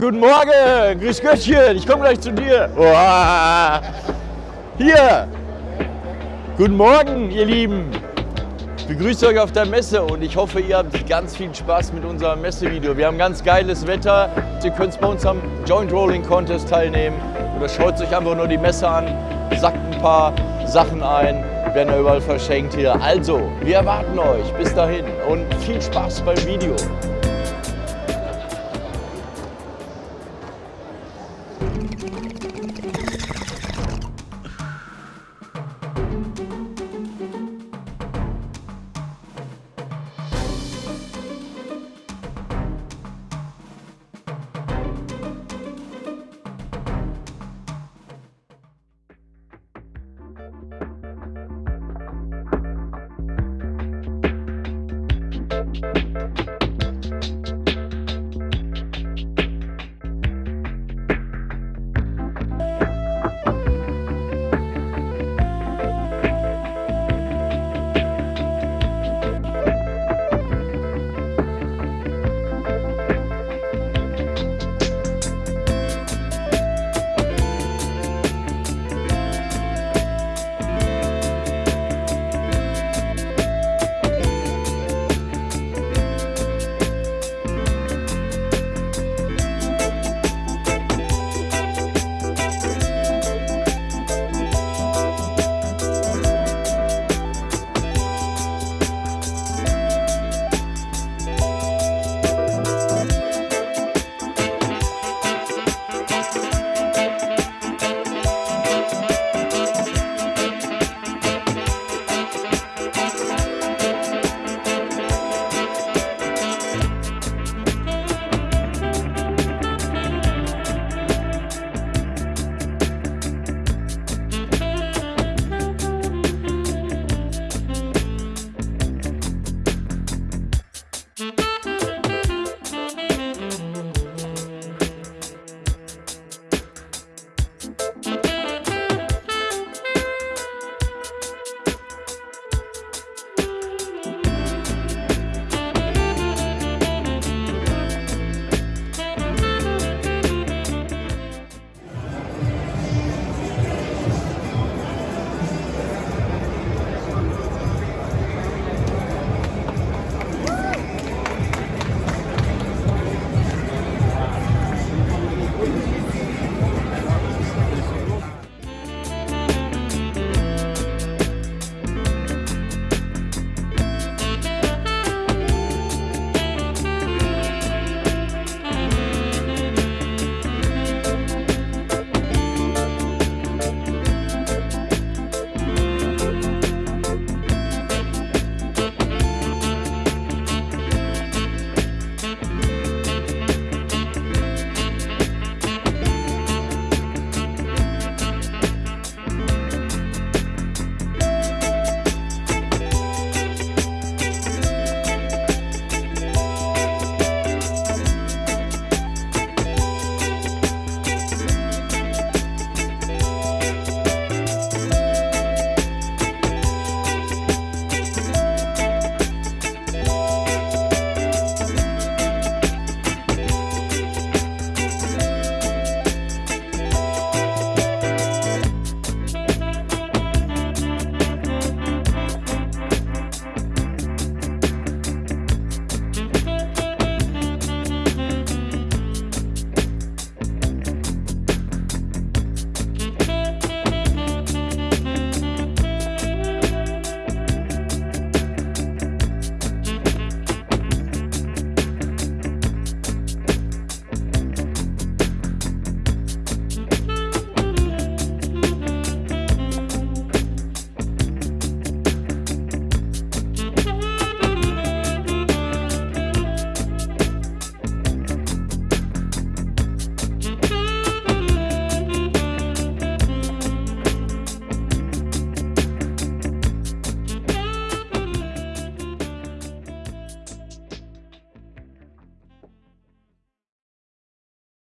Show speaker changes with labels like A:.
A: Guten Morgen. Grüß Göttchen. Ich komme gleich zu dir. Oha. Hier. Guten Morgen, ihr Lieben. Ich begrüße euch auf der Messe und ich hoffe, ihr habt ganz viel Spaß mit unserem Messevideo. Wir haben ganz geiles Wetter. Ihr könnt bei uns am Joint Rolling Contest teilnehmen oder schaut euch einfach nur die Messe an, sackt ein paar Sachen ein, werden ja überall verschenkt hier. Also, wir erwarten euch. Bis dahin und viel Spaß beim Video.